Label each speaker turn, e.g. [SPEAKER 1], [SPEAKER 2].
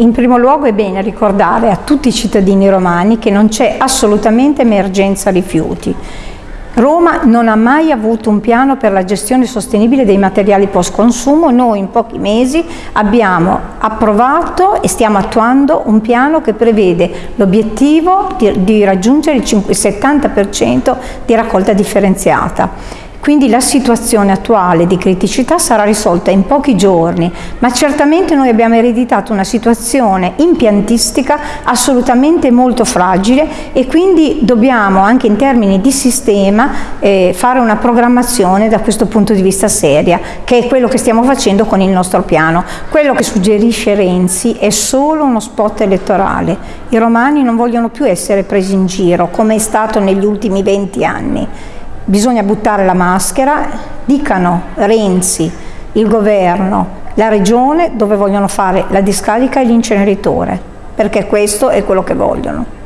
[SPEAKER 1] In primo luogo è bene ricordare a tutti i cittadini romani che non c'è assolutamente emergenza rifiuti. Roma non ha mai avuto un piano per la gestione sostenibile dei materiali post consumo, noi in pochi mesi abbiamo approvato e stiamo attuando un piano che prevede l'obiettivo di, di, raggiungere il 70% di raccolta differenziata. Quindi la situazione attuale di criticità sarà risolta in pochi giorni, ma certamente noi abbiamo ereditato una situazione impiantistica assolutamente molto fragile e quindi dobbiamo anche in termini di sistema eh, fare una programmazione da questo punto di vista seria, che è quello che stiamo facendo con il nostro piano. Quello che suggerisce Renzi è solo uno spot elettorale. I romani non vogliono più essere presi in giro come è stato negli ultimi 20 anni bisogna buttare la maschera, dicano Renzi, il governo, la regione dove vogliono fare la discarica e l'inceneritore, perché questo è quello che vogliono.